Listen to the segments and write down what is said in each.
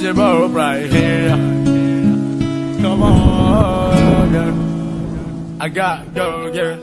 both right here. Come on, girl. I got go, girl.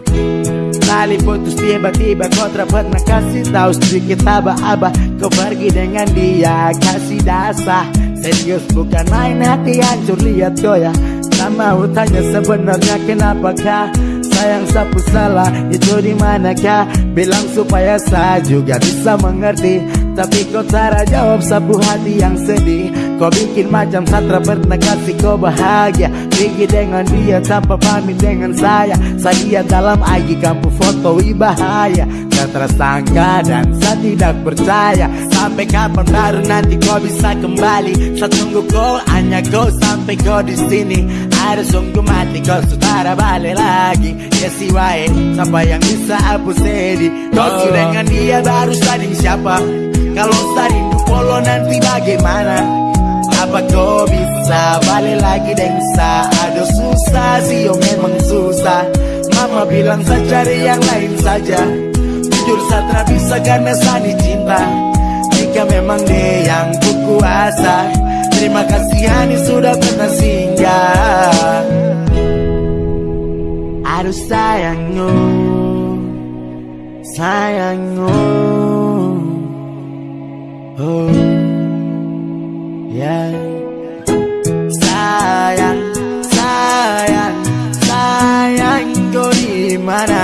Putus tiba-tiba kau pernah kasih tahu sedikit aba-aba Kau pergi dengan dia kasih dasar Serius bukan main hati hancur lihat ya Tak mau tanya sebenarnya kenapakah Sayang sapu salah itu di manakah? Bilang supaya saya juga bisa mengerti. Tapi kau cara jawab sapu hati yang sedih Kau bikin macam satra pernah kasih kau bahagia. Pergi dengan dia tanpa pamit dengan saya. Saya dalam IG kampung foto bahaya Saya tersangka dan saya tidak percaya. Sampai kapan baru nanti kau bisa kembali? Saya tunggu kau hanya kau sampai kau di sini. Ada sungguh mati kau saudara balik lagi. Ya si wae sampai yang bisa hapus sedih Kau sudah dengan dia baru sading siapa? Kalau sading polo nanti bagaimana apa kau bisa? Balik lagi dan bisa. Aduh susah sih yo memang susah. Mama bilang saya cari yang lain saja. Jujur tak bisa karena saya cinta. Jika memang dia yang kuasa Terima kasih Hani sudah pernah singgah. Aduh sayangku Sayangku kau di mana?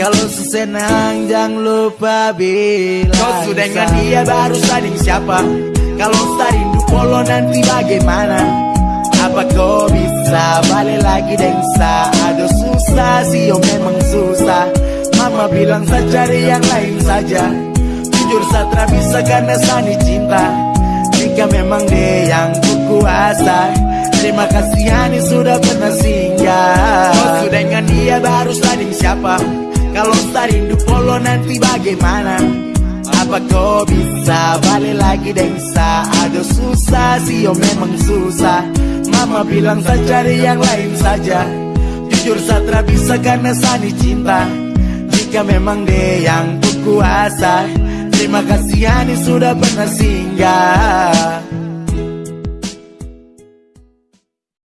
Kalau sesenang jangan lupa bilang Kau sudah dengan dia baru sading siapa? Kalau rindu polo nanti bagaimana? Apa kau bisa balik lagi dengsa Aduh susah sih yo memang susah. Mama bilang saya cari yang lain saja. Jujur saya bisa karena sani cinta. Jika memang dia yang kuasa Terima kasih Hani sudah pernah singgah dengan dia baru sading siapa? Kalau rindu polo nanti bagaimana? Apa kau bisa balik lagi dengsa Aduh susah sih yo memang susah. Mama bilang saya cari yang lain saja. Jujur saya bisa karena sani cinta. Jika memang dia yang kuasa Terima kasih Hani sudah pernah singgah